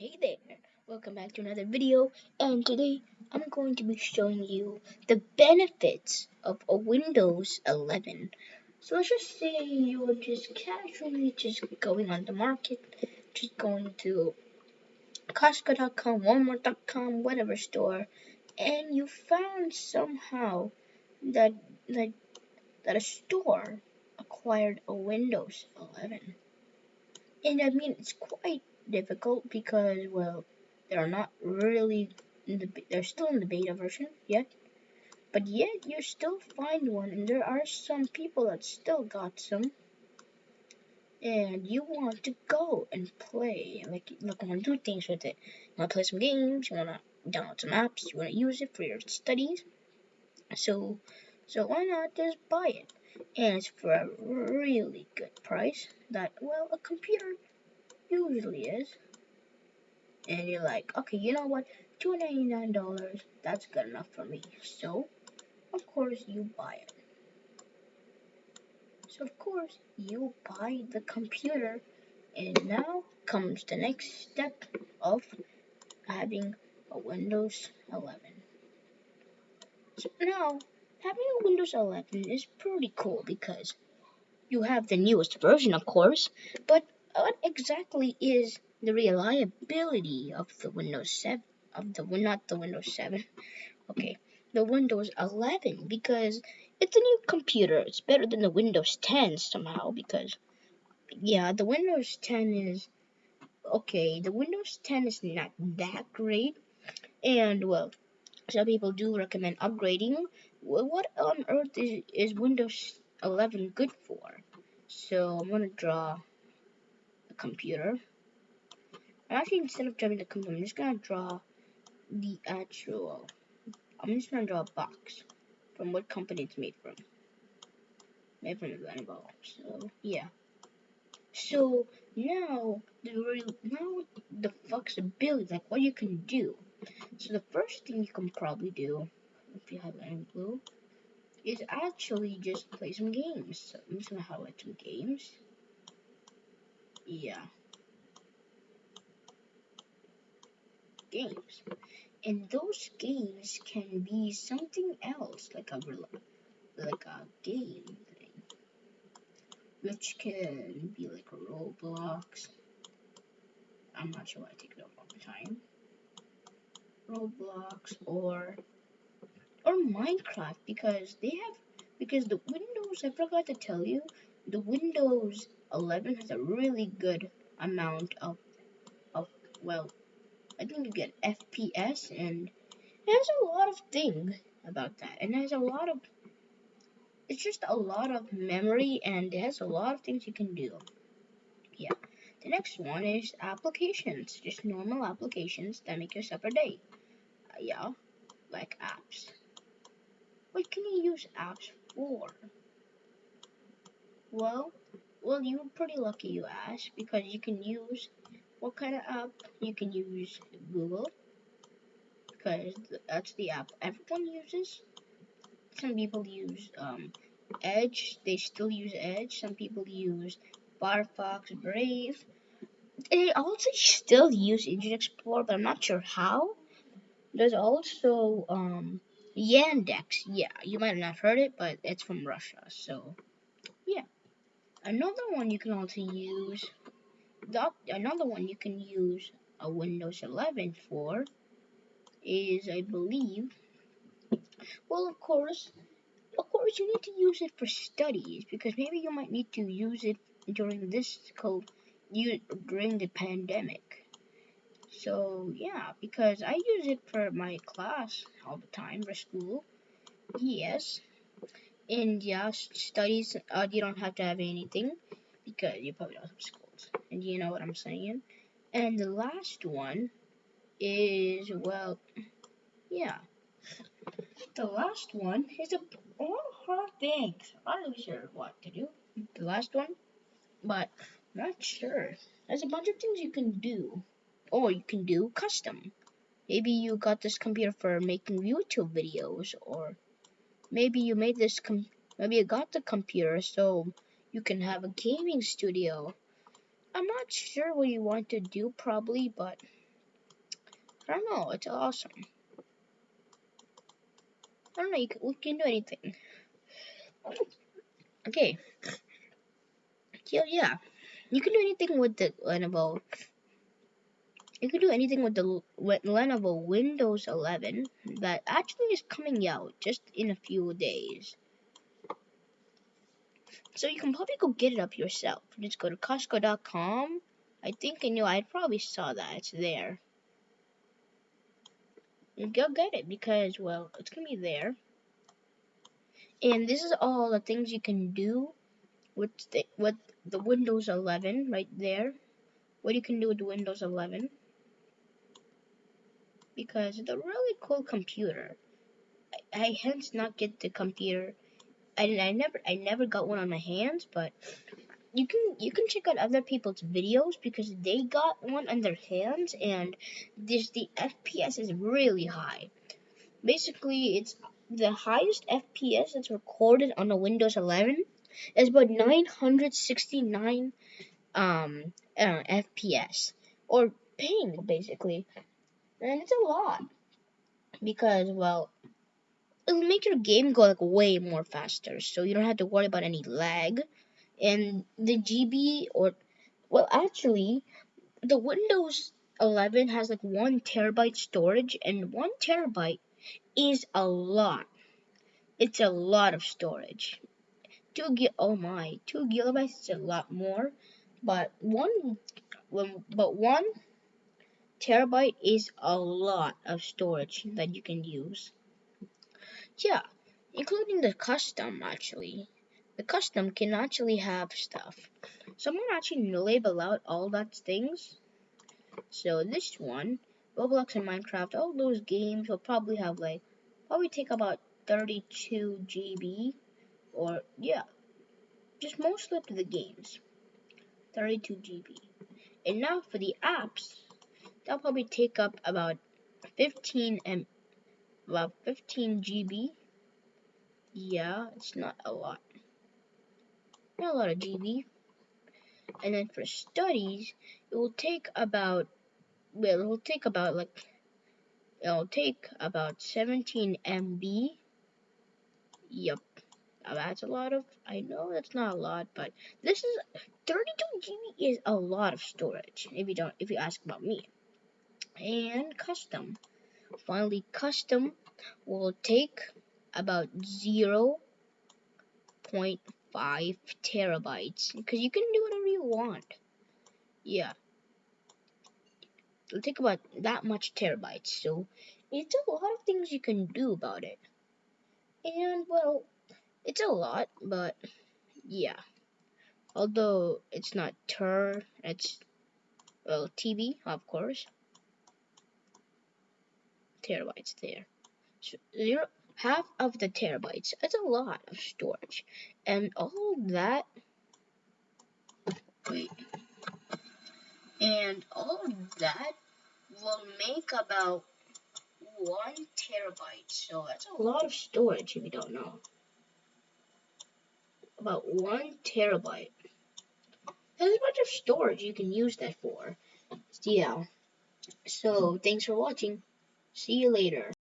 Hey there, welcome back to another video and today I'm going to be showing you the benefits of a Windows 11. So let's just say you're just casually just going on the market, just going to Costco.com, Walmart.com, whatever store, and you found somehow that, that, that a store acquired a Windows 11. And I mean, it's quite difficult because, well, they're not really, the, they're still in the beta version yet. But yet, you still find one, and there are some people that still got some. And you want to go and play, like, you want to do things with it. You want to play some games, you want to download some apps, you want to use it for your studies. So, so why not just buy it? And it's for a really good price that, well, a computer usually is. And you're like, okay, you know what? $299, that's good enough for me. So, of course, you buy it. So, of course, you buy the computer. And now comes the next step of having a Windows 11. So now, having a Windows 11 is pretty cool because you have the newest version, of course, but what exactly is the reliability of the Windows 7 of the not the Windows 7 okay the Windows 11 because it's a new computer. It's better than the Windows 10 somehow because yeah the Windows 10 is okay the Windows 10 is not that great. And well some people do recommend upgrading. What on earth is, is Windows 11 good for? So I'm gonna draw computer. I'm Actually, instead of drawing the computer, I'm just gonna draw the actual. I'm just gonna draw a box from what company it's made from. Made from Lenovo. So yeah. So now the now the flexibility, like what you can do. So the first thing you can probably do, if you have any blue, is actually just play some games. So I'm just gonna highlight some games. Yeah. Games. And those games can be something else, like a like a game thing, which can be like a Roblox. I'm not sure why I take it up all the time. Roblox or or Minecraft because they have because the Windows I forgot to tell you the Windows 11 has a really good amount of, of well, I think you get FPS and has a lot of things about that. And there's a lot of, it's just a lot of memory and it has a lot of things you can do. Yeah. The next one is applications, just normal applications that make your separate day. Uh, yeah, like apps. What can you use apps for? Well, well, you're pretty lucky you asked because you can use what kind of app? You can use Google because that's the app everyone uses. Some people use um, Edge. They still use Edge. Some people use Firefox, Brave. They also still use Internet Explorer, but I'm not sure how. There's also um, Yandex. Yeah, you might have not heard it, but it's from Russia. So, yeah. Another one you can also use, the, another one you can use a Windows 11 for is, I believe, well, of course, of course, you need to use it for studies because maybe you might need to use it during this code during the pandemic. So yeah, because I use it for my class all the time for school. Yes, and yeah, studies, uh, you don't have to have anything because you probably don't have schools. And you know what I'm saying? And the last one is, well, yeah. The last one is a, a lot of hard things. I'm not sure what to do. The last one, but not sure. There's a bunch of things you can do. Or you can do custom. Maybe you got this computer for making YouTube videos or maybe you made this com maybe you got the computer so you can have a gaming studio. I'm not sure what you want to do probably, but I don't know. It's awesome. I don't know. You can, we can do anything. Okay. So yeah, you can do anything with the Lenovo. You can do anything with the with Lenovo Windows 11 that actually is coming out just in a few days. So you can probably go get it up yourself. Just go to Costco.com. I think I knew I probably saw that. It's there. And go get it because well, it's gonna be there. And this is all the things you can do with the, with the Windows 11 right there. What you can do with Windows 11 because it's a really cool computer. I, I hence not get the computer. I, I never I never got one on my hands, but you can you can check out other people's videos because they got one on their hands and this the FPS is really high. Basically, it's the highest FPS that's recorded on a Windows 11 is about 969 um uh, FPS or ping basically, and it's a lot. Because well it'll make your game go like way more faster. So you don't have to worry about any lag. And the GB or well actually the Windows 11 has like one terabyte storage and one terabyte is a lot. It's a lot of storage. Two gig oh my two gigabytes is a lot more. But one but one terabyte is a lot of storage mm-hmm. that you can use yeah including the custom actually the custom can actually have stuff. Someone actually going to label out all that things. So this one, Roblox and Minecraft, all those games will probably have like, probably take about 32 GB. Or, yeah, just most of the games. 32 GB. And now for the apps, that'll probably take up about 15 M, about 15 GB. Yeah, it's not a lot not a lot of GB. And then for studies, it will take about, well, it will take about like, it'll take about 17 MB. Yep. Now that's a lot of, I know that's not a lot, but this is, 32 GB is a lot of storage, if you don't, if you ask about me. And custom. Finally, custom will take about 0 0.5 terabytes because you can do whatever you want. Yeah. It'll take about that much terabytes, so it's a lot of things you can do about it. And, well, it's a lot, but yeah. Although it's not ter, it's, well, TB, of course. Terabytes there. So, zero, half of the terabytes. That's a lot of storage. And all that, wait, and all that will make about one terabyte. So that's a lot of storage if you don't know. About one terabyte. There's a bunch of storage you can use that for. Yeah. So thanks for watching. See you later.